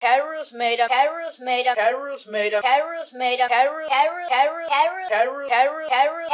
Carol's made up. Carol's made up. Carol's made up. Carol's made up. Carol. Carol. Carol. Carol. Carol. Carol. Carol.